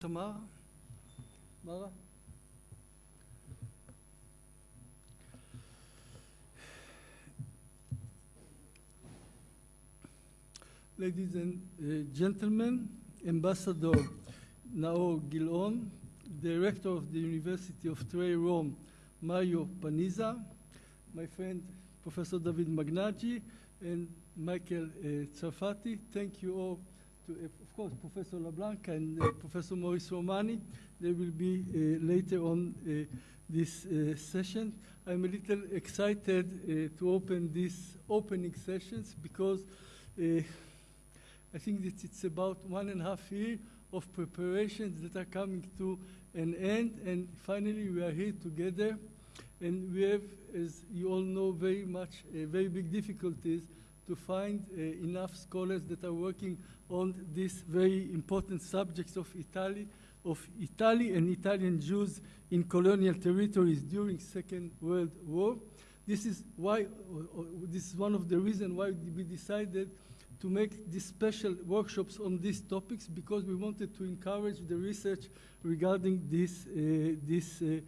Tamar? Mara? Ladies and uh, gentlemen, Ambassador Naor Gilon, Director of the University of Trei Rome, Mario Panizza, my friend Professor David Meghnagi, and Michael uh, Tsarfati. Thank you all to, uh, of course, Professor Labanca and uh, Professor Maurice Roumani. They will be uh, later on this session. I'm a little excited to open these opening sessions because I think that it's about one and a half year of preparations that are coming to an end, and finally we are here together. And we have, as you all know, very much, uh, very big difficulties to find uh, enough scholars that are working on these very important subjects of Italy, of Italy and Italian Jews in colonial territories during Second World War. This is why, uh, uh, this is one of the reasons why we decided to make these special workshops on these topics because we wanted to encourage the research regarding these, uh, these uh,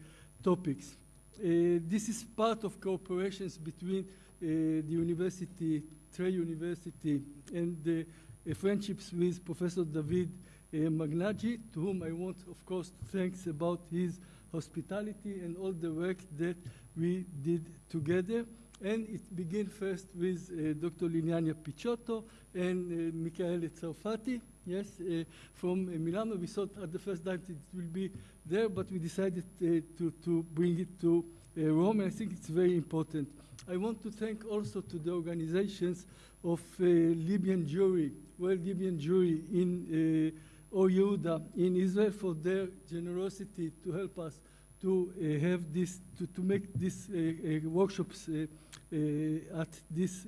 topics. This is part of cooperations between the university, Trey University, and the uh, friendships with Professor David uh, Meghnagi, to whom I want, of course, thanks about his hospitality and all the work that we did together. And it began first with uh, Dr. Liliana Picciotto and uh, Michaele Tsarfati, yes, uh, from uh, Milano. We thought at the first time it will be there, but we decided uh, to, to bring it to Rome, I think it's very important. I want to thank also to the organizations of uh, Libyan Jewry, well, Libyan Jewry in uh, in Israel for their generosity to help us to uh, have this, to, to make these uh, uh, workshops uh, uh, at this,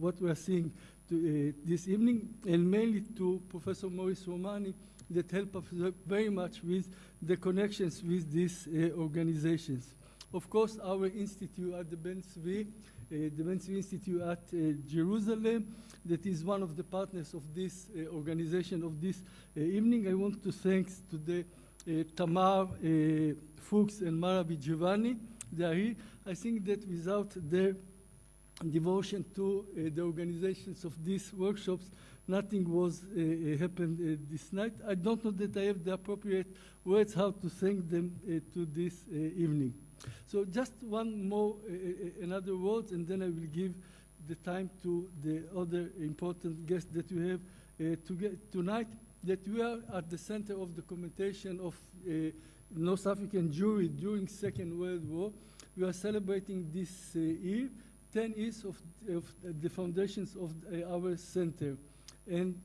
what we are seeing to, this evening, and mainly to Professor Maurice Roumani that helped us very much with the connections with these organizations. Of course, our institute at the Ben Tzvi, uh, the Ben Tzvi Institute at uh, Jerusalem, that is one of the partners of this uh, organization of this uh, evening. I want to thank to the uh, Tamar uh, Fuchs and Mara Giovanni. They are here. I think that without their devotion to the organizations of these workshops, nothing was uh, happened uh, this night. I don't know that I have the appropriate words how to thank them uh, to this evening. So just one more, uh, another word, and then I will give the time to the other important guests that we have uh, to tonight. That we are at the center of the documentation of uh, North African Jewry during Second World War. We are celebrating this year 10 years of, of the foundations of our center. And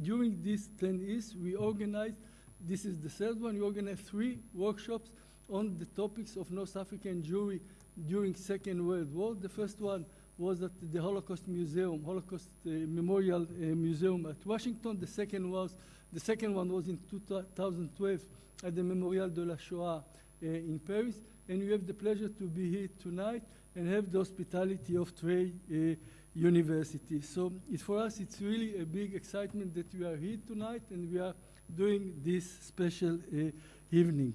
during these 10 years, we organized, this is the third one, we organized three workshops on the topics of North African Jewry during Second World War. The first one was at the Holocaust Museum, Holocaust uh, Memorial uh, Museum at Washington. The second was, the second one was in 2012 at the Memorial de la Shoah uh, in Paris. And we have the pleasure to be here tonight and have the hospitality of Trey uh, University. So for us, it's really a big excitement that we are here tonight and we are doing this special uh, evening.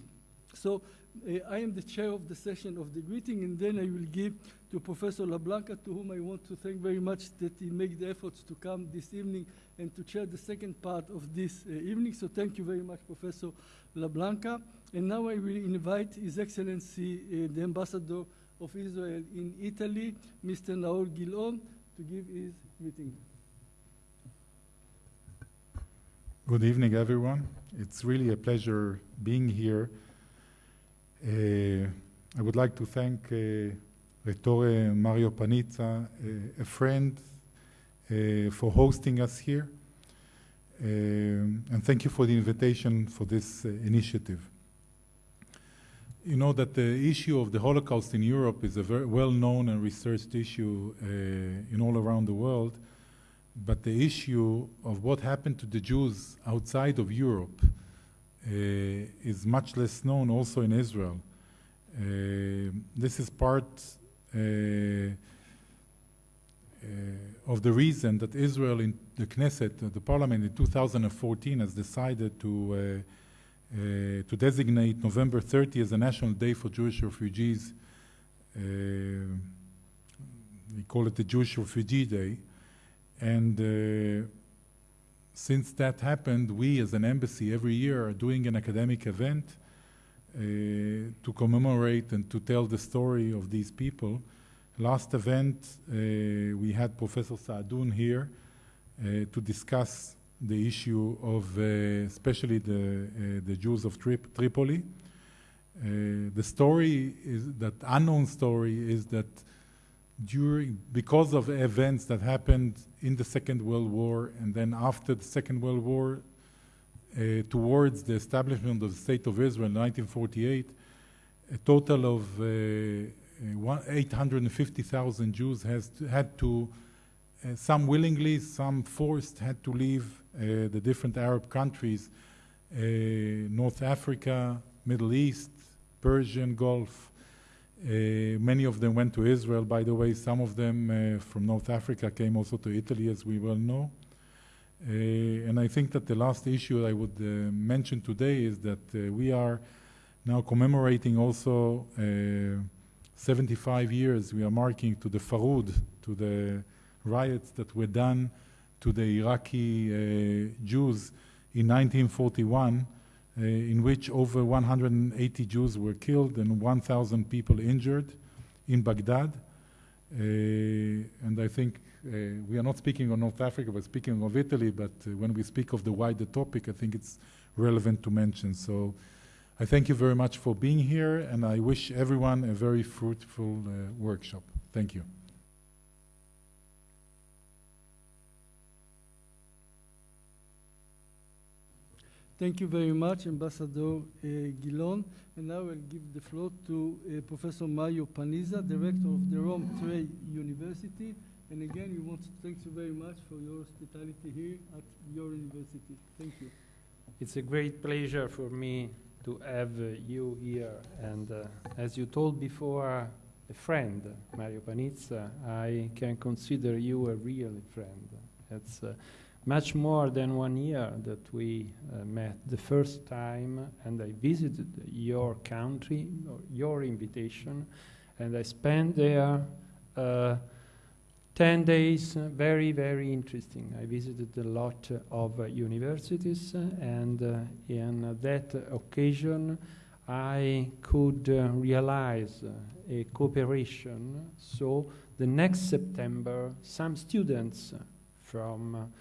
So I am the chair of the session of the greeting, and then I will give to Professor Labanca, to whom I want to thank very much that he made the efforts to come this evening and to chair the second part of this uh, evening. So thank you very much, Professor Labanca. And now I will invite His Excellency, uh, the Ambassador of Israel in Italy, Mr. Naor Gilon, to give his greeting. Good evening, everyone. It's really a pleasure being here. Uh, I would like to thank uh, Rettore Mario Panizza, uh, a friend, for hosting us here. And thank you for the invitation for this uh, initiative. You know that the issue of the Holocaust in Europe is a very well known and researched issue uh, in all around the world. But the issue of what happened to the Jews outside of Europe is much less known also in Israel. Uh, this is part, uh, of the reason that Israel in the Knesset, uh, the parliament in 2014 has decided to, uh, uh, to designate November 30 as a national day for Jewish refugees. Uh, we call it the Jewish Refugee Day. And uh, since that happened, we as an embassy every year are doing an academic event uh, to commemorate and to tell the story of these people. Last event, uh, we had Professor Saadun here uh, to discuss the issue of uh, especially the, uh, the Jews of Trip Tripoli. Uh, the story is that unknown story is that during because of events that happened in the Second World War and then after the Second World War, uh, towards the establishment of the State of Israel in 1948, a total of uh, uh, 850,000 Jews has to, had to, uh, some willingly, some forced, had to leave uh, the different Arab countries, uh, North Africa, Middle East, Persian Gulf. Uh, many of them went to Israel, by the way. Some of them uh, from North Africa came also to Italy, as we well know. and I think that the last issue I would mention today is that we are now commemorating also 75 years we are marking to the Farhud, to the riots that were done to the Iraqi uh, Jews in 1941, uh, in which over 180 Jews were killed and 1,000 people injured in Baghdad. Uh, and I think uh, we are not speaking of North Africa, we're speaking of Italy, but uh, when we speak of the wider topic, I think it's relevant to mention. So I thank you very much for being here, and I wish everyone a very fruitful uh, workshop. Thank you. Thank you very much, Ambassador uh, Gilon. And now I'll give the floor to uh, Professor Mario Panizza, Director of the Rome Tre University. And again, we want to thank you very much for your hospitality here at your university. Thank you. It's a great pleasure for me to have uh, you here. And uh, as you told before, a friend, Mario Panizza, I can consider you a real friend. It's uh, much more than one year that we uh, met the first time, and I visited your country, your invitation, and I spent there uh, 10 days, uh, very, very interesting. I visited a lot of universities, and uh, in that occasion, I could uh, realize a cooperation. So, the next September, some students from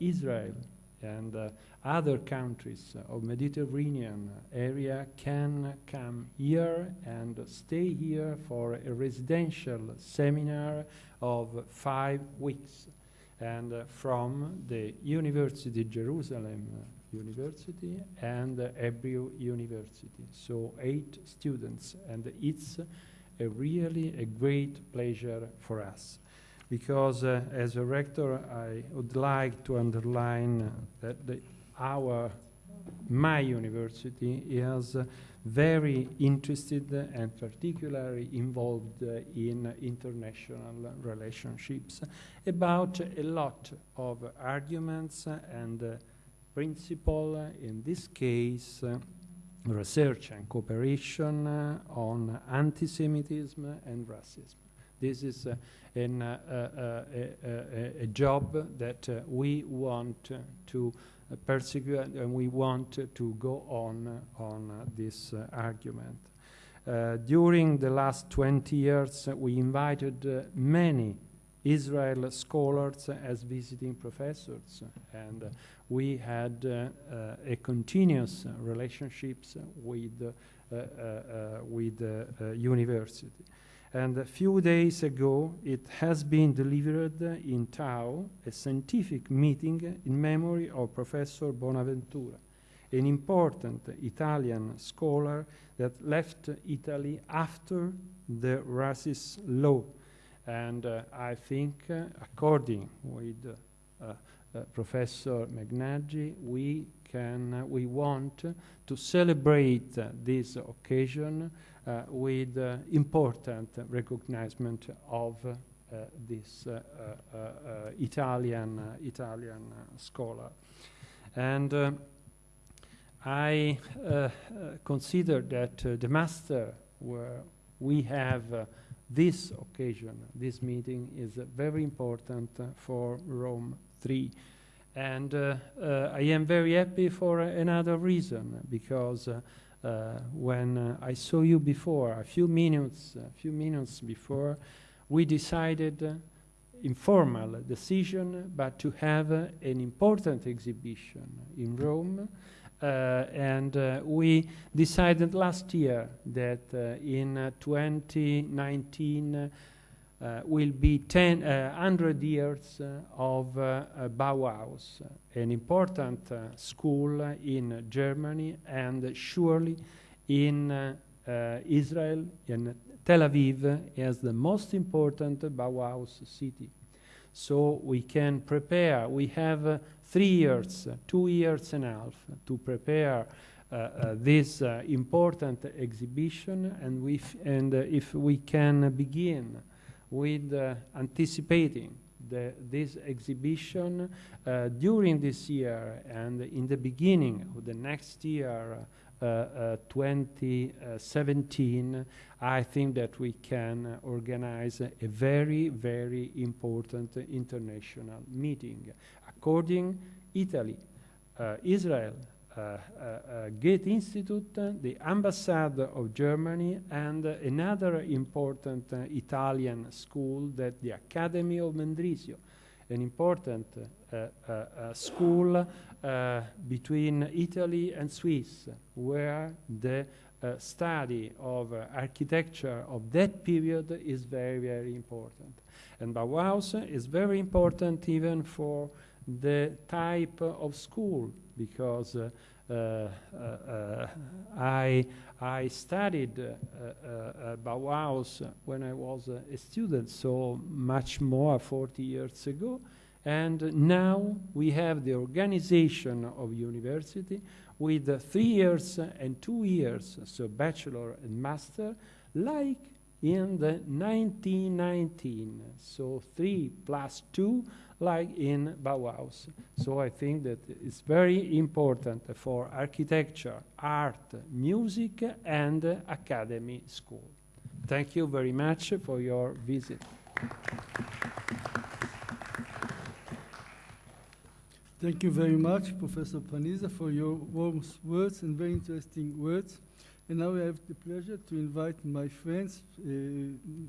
Israel and other countries of Mediterranean area can come here and stay here for a residential seminar of five weeks. And uh, from the University of Jerusalem University and uh, Hebrew University. So eight students, and it's a really a great pleasure for us because uh, as a rector, I would like to underline that the our, my university is very interested and particularly involved in international relationships about a lot of arguments and principle, in this case, research and cooperation on anti-Semitism and racism. This is uh, an, uh, uh, uh a, job that uh, we want to persecute, and we want to go on uh, on this argument. Uh, during the last 20 years, we invited uh, many Israel scholars as visiting professors, and uh, we had a continuous relationships with with the university. And a few days ago, it has been delivered in Tao, a scientific meeting in memory of Professor Bonaventura, an important Italian scholar that left Italy after the racist law. And uh, I think, uh, according with uh, uh Professor Meghnagi, we can, we want to celebrate this occasion uh, with uh, important recognition of uh, this uh, uh, uh, Italian uh, Italian uh, scholar, and uh, I uh, uh, consider that uh, the master where we have uh, this occasion, this meeting, is uh, very important uh, for Rome 3. And uh, uh, I am very happy for another reason, because uh, uh, when uh, I saw you before, a few minutes, a few minutes before, we decided, uh, informal decision, but to have uh, an important exhibition in Rome. Uh, and uh, we decided last year that uh, in uh, 2019 uh, will be 10, uh, 100 years uh, of uh, uh, Bauhaus, an important uh, school in Germany and surely in uh, uh, Israel in Tel Aviv as the most important Bauhaus city. So we can prepare, we have uh, three years, uh, two years and a half to prepare uh, uh, this uh, important exhibition and, we and uh, if we can begin with uh, anticipating the, this exhibition uh, during this year and in the beginning of the next year, uh, uh, 2017, I think that we can organize a very, very important international meeting. According Italy, Israel, Goethe Institute, uh, the Ambassade of Germany, and uh, another important uh, Italian school, that the Academy of Mendrisio, an important uh, uh, uh, school uh, between Italy and Swiss, where the uh, study of uh, architecture of that period is very, very important. And Bauhaus is very important even for the type of school because uh, uh, uh, I, I studied uh, uh, uh, Bauhaus when I was a student, so much more 40 years ago. And now we have the organization of university with uh, three years and two years, so bachelor and master, like in the 1919. So three plus two, like in Bauhaus. So I think that it's very important for architecture, art, music, and academy school. Thank you very much for your visit. Thank you very much, Professor Panizza, for your warm words and very interesting words. And now I have the pleasure to invite my friends, uh,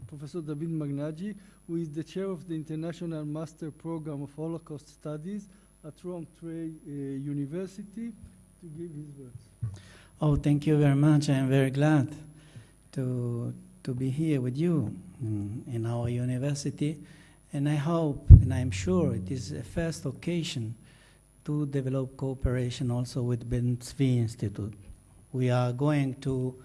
Professor David Meghnagi, who is the chair of the International Master Program of Holocaust Studies at Rome Tre uh, University, to give his words. Oh, thank you very much. I am very glad to, to be here with you in, in our university. And I hope, and I'm sure, it is a first occasion to develop cooperation also with Ben Tzvi Institute. We are going to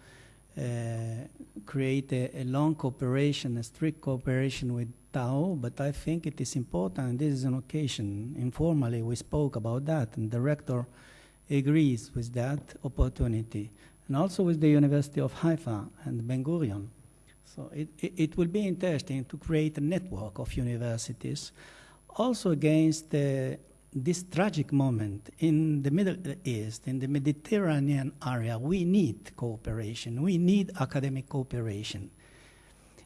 Uh, create a, a long cooperation, a strict cooperation with Tao, but I think it is important, this is an occasion. Informally, we spoke about that, and the rector agrees with that opportunity, and also with the University of Haifa and Ben Gurion. So it, it, it will be interesting to create a network of universities, also against the, this tragic moment in the Middle East, in the Mediterranean area. We need cooperation. We need academic cooperation.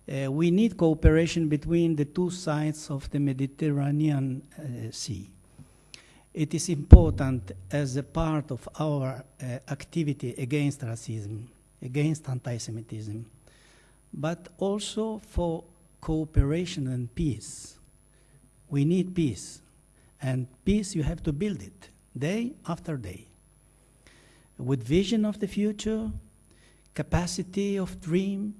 Uh, we need cooperation between the two sides of the Mediterranean uh, Sea it is important as a part of our uh, activity against racism, against anti-Semitism, but also for cooperation and peace. We need peace, and peace you have to build it day after day, with vision of the future, capacity of dream,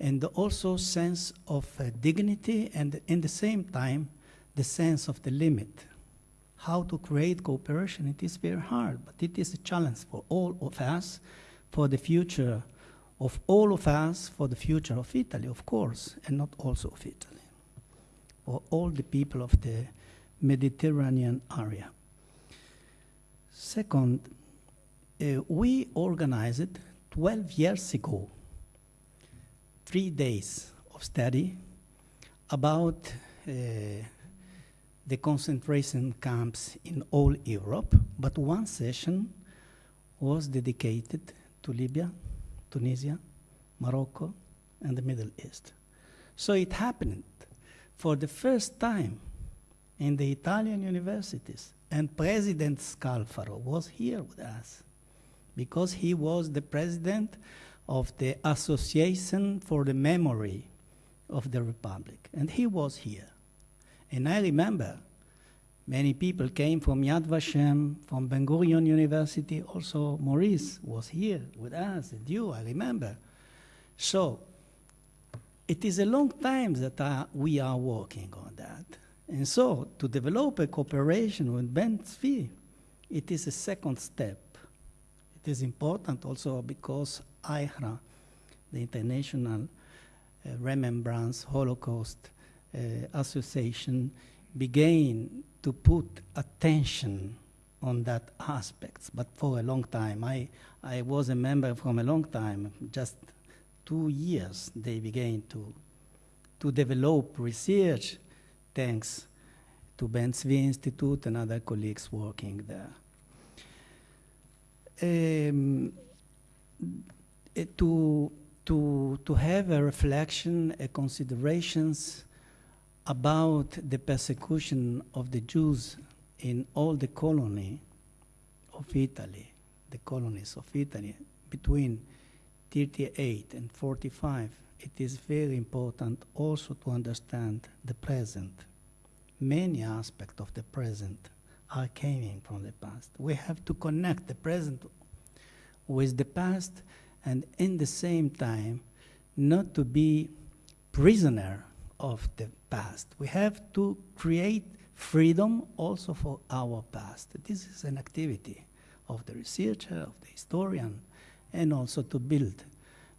and also sense of uh, dignity, and in the same time, the sense of the limit how to create cooperation. It is very hard, but it is a challenge for all of us, for the future of all of us, for the future of Italy, of course, and not also of Italy, for all the people of the Mediterranean area. Second, uh, we organized 12 years ago three days of study about uh, the concentration camps in all Europe, but one session was dedicated to Libya, Tunisia, Morocco, and the Middle East. So it happened for the first time in the Italian universities, and President Scalfaro was here with us because he was the president of the Association for the Memory of the Republic, and he was here. And I remember many people came from Yad Vashem, from Ben Gurion University. Also, Maurice was here with us, and you, I remember. So, it is a long time that uh, we are working on that. And so, to develop a cooperation with Ben Tzvi, it is a second step. It is important also because IHRA, the International uh, Remembrance Holocaust uh, Association, began to put attention on that aspects, but for a long time. I, I was a member from a long time, just two years they began to, to develop research thanks to Ben Tzvi Institute and other colleagues working there. Um, to, to, to have a reflection, a considerations about the persecution of the Jews in all the colony of Italy, the colonies of Italy, between 38 and 45, it is very important also to understand the present. Many aspects of the present are coming from the past. We have to connect the present with the past and in the same time not to be prisoner of the past. We have to create freedom also for our past. This is an activity of the researcher, of the historian, and also to build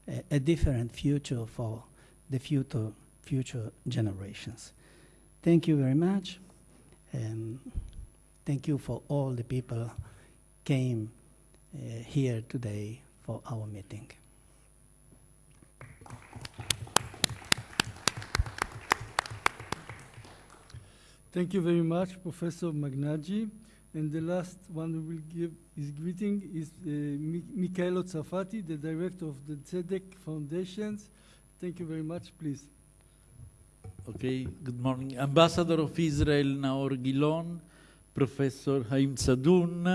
a, a different future for the future, future generations. Thank you very much. And thank you for all the people came uh, here today for our meeting. Thank you very much, Professor Meghnagi. And the last one we will give his greeting is uh, Mi- Michaelo Zarfati, the director of the CDEC Foundations. Thank you very much, please. Okay, good morning. Ambassador of Israel Naor Gilon, Professor Haim Sadun,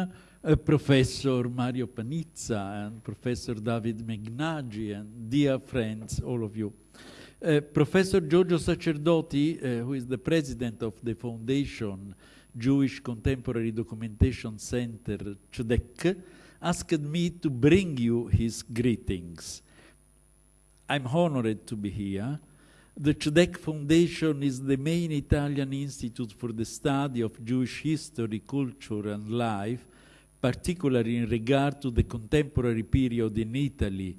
uh, Professor Mario Panizza, and Professor David Meghnagi, and dear friends, all of you. Uh, Professor Giorgio Sacerdoti, uh, who is the president of the foundation Jewish Contemporary Documentation Center, CDEC, asked me to bring you his greetings. I'm honored to be here. The CDEC Foundation is the main Italian institute for the study of Jewish history, culture, and life, particularly in regard to the contemporary period in Italy,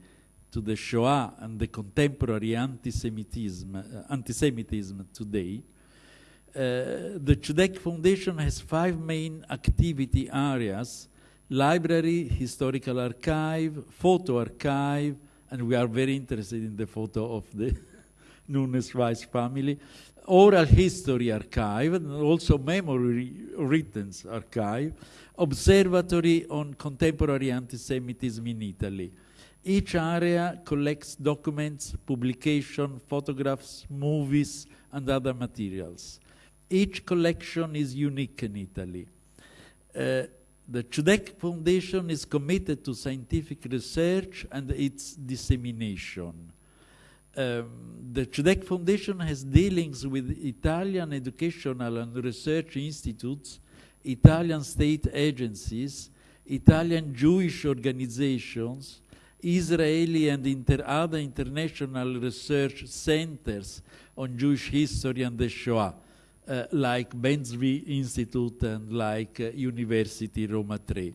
to the Shoah and the contemporary anti-Semitism, uh, anti-Semitism today. Uh, the CDEC Foundation has five main activity areas, library, historical archive, photo archive, and we are very interested in the photo of the Nunes Rice family, oral history archive, and also memory written archive, observatory on contemporary anti-Semitism in Italy. Each area collects documents, publication, photographs, movies, and other materials. Each collection is unique in Italy. Uh, the CDEC Foundation is committed to scientific research and its dissemination. Um, the CDEC Foundation has dealings with Italian educational and research institutes, Italian state agencies, Italian Jewish organizations, Israeli and inter other international research centers on Jewish history and the Shoah uh, like Ben Tzvi Institute and like uh, University Roma 3.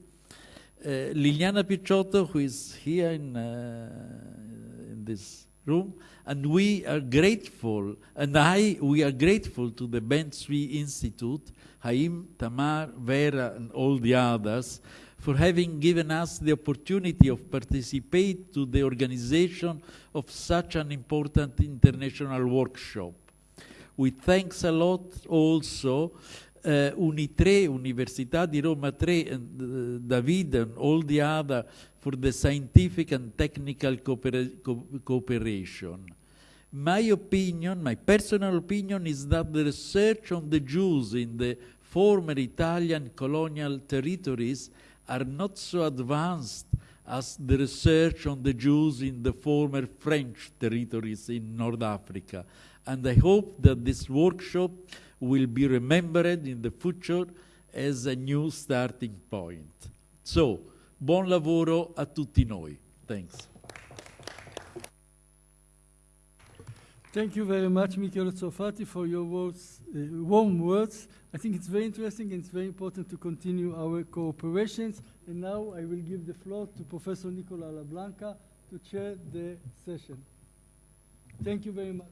Uh, Liliana Picciotto, who is here in, in this room, and we are grateful, and I, we are grateful to the Ben Tzvi Institute, Haim, Tamar, Vera, and all the others, for having given us the opportunity of participate to the organization of such an important international workshop. We thanks a lot also uh, Unitre, Università di Roma 3, and uh, David and all the other for the scientific and technical coopera- co- cooperation. My opinion, my personal opinion, is that the research on the Jews in the former Italian colonial territories are not so advanced as the research on the Jews in the former French territories in North Africa. And I hope that this workshop will be remembered in the future as a new starting point. So, buon lavoro a tutti noi. Thanks. Thank you very much, Michele Tsofati, for your words, uh, warm words. I think it's very interesting and it's very important to continue our cooperations. And now I will give the floor to Professor Nicola Labanca to chair the session. Thank you very much.